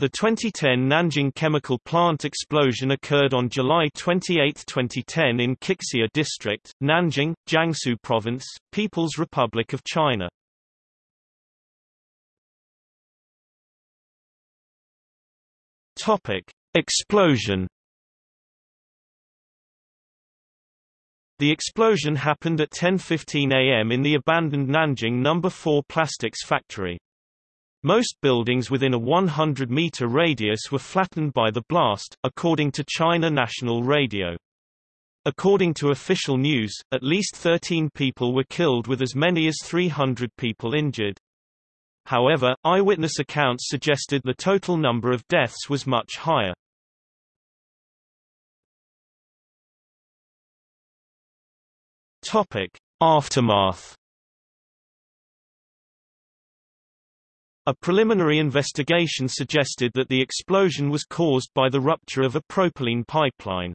The 2010 Nanjing chemical plant explosion occurred on July 28, 2010 in Qixia District, Nanjing, Jiangsu Province, People's Republic of China. Topic: Explosion The explosion happened at 10.15 am in the abandoned Nanjing No. 4 plastics factory. Most buildings within a 100-meter radius were flattened by the blast, according to China National Radio. According to official news, at least 13 people were killed with as many as 300 people injured. However, eyewitness accounts suggested the total number of deaths was much higher. Topic: Aftermath A preliminary investigation suggested that the explosion was caused by the rupture of a propylene pipeline.